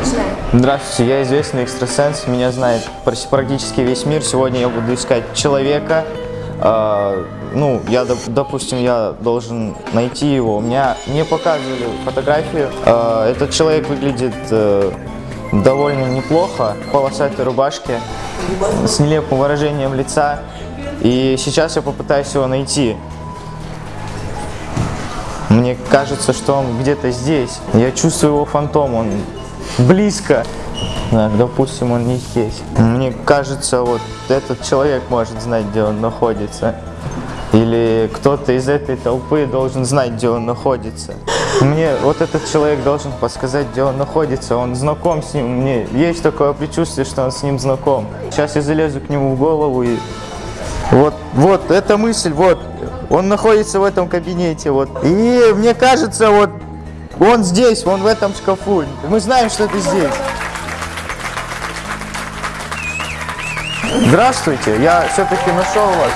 Начинаем. Здравствуйте, я известный экстрасенс, меня знает практи- практически весь мир. Сегодня я буду искать человека. А, ну, я, доп- допустим, я должен найти его. У меня не показывали фотографию. А, этот человек выглядит э, довольно неплохо, в полосатой рубашке, с нелепым выражением лица. И сейчас я попытаюсь его найти. Мне кажется, что он где-то здесь. Я чувствую его фантом, он близко. Так, допустим, он не здесь. Мне кажется, вот этот человек может знать, где он находится. Или кто-то из этой толпы должен знать, где он находится. Мне вот этот человек должен подсказать, где он находится. Он знаком с ним. Мне есть такое предчувствие, что он с ним знаком. Сейчас я залезу к нему в голову и вот, вот, эта мысль, вот, он находится в этом кабинете, вот. И мне кажется, вот, он здесь, он в этом шкафу. Мы знаем, что это здесь. Здравствуйте, я все-таки нашел вас.